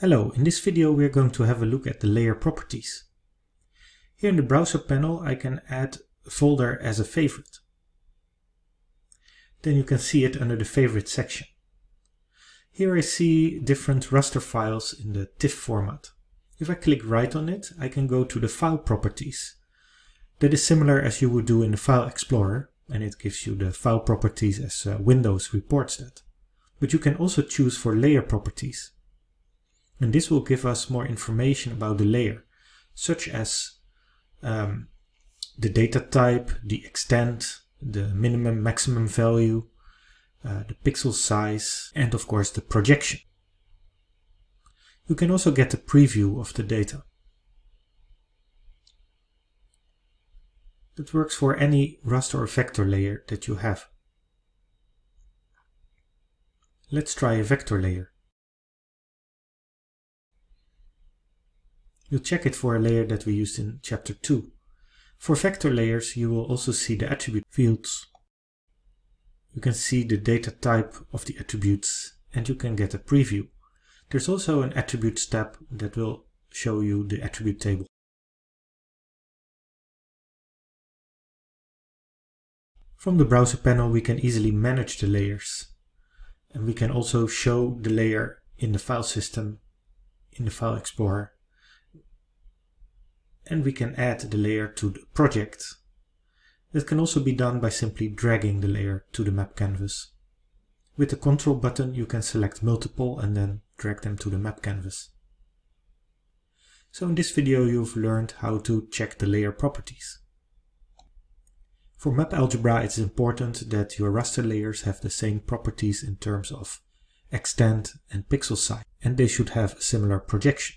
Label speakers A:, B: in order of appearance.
A: Hello, in this video we are going to have a look at the layer properties. Here in the browser panel I can add a folder as a favorite. Then you can see it under the favorite section. Here I see different raster files in the TIFF format. If I click right on it, I can go to the file properties. That is similar as you would do in the File Explorer, and it gives you the file properties as uh, Windows reports that. But you can also choose for layer properties. And this will give us more information about the layer, such as um, the data type, the extent, the minimum maximum value, uh, the pixel size, and of course the projection. You can also get a preview of the data. That works for any raster or vector layer that you have. Let's try a vector layer. You'll check it for a layer that we used in chapter 2. For vector layers you will also see the attribute fields. You can see the data type of the attributes and you can get a preview. There's also an attributes tab that will show you the attribute table. From the browser panel we can easily manage the layers and we can also show the layer in the file system in the File Explorer and we can add the layer to the project. That can also be done by simply dragging the layer to the map canvas. With the control button you can select multiple and then drag them to the map canvas. So in this video you've learned how to check the layer properties. For map algebra it's important that your raster layers have the same properties in terms of extent and pixel size and they should have a similar projection.